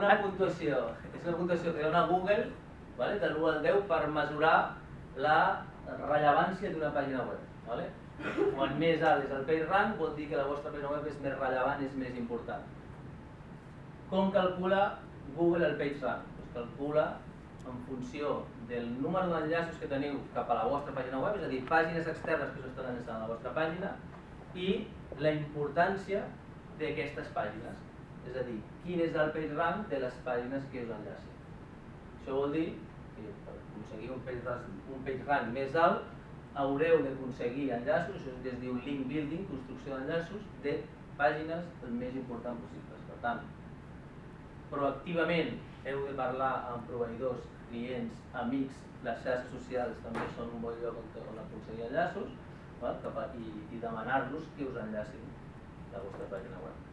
Una puntuació, és una puntuació que dona Google vale, de l'1 al 10 per mesurar la rellevància d'una pàgina web. Vale? Quan més alt és el PageRank vol dir que la vostra pàgina web és més rellevant, és més important. Com calcula Google el PageRank? Pues calcula en funció del número d'enllaços que teniu cap a la vostra pàgina web, és a dir, pàgines externes que us estan enllaçant a la vostra pàgina, i la importància d'aquestes pàgines. És a dir, quin és el page rank de les pàgines que us enllacen. Això vol dir que per aconseguir un page rank, un page rank més alt haureu d'aconseguir enllaços, això es diu link building, construcció d'enllaços, de pàgines el més important possibles. Per tant, proactivament heu de parlar amb proveïdors, clients, amics, les xarxes socials també són un bon lloc on aconseguir enllaços val? i, i demanar-los que us enllacin la vostra pàgina web.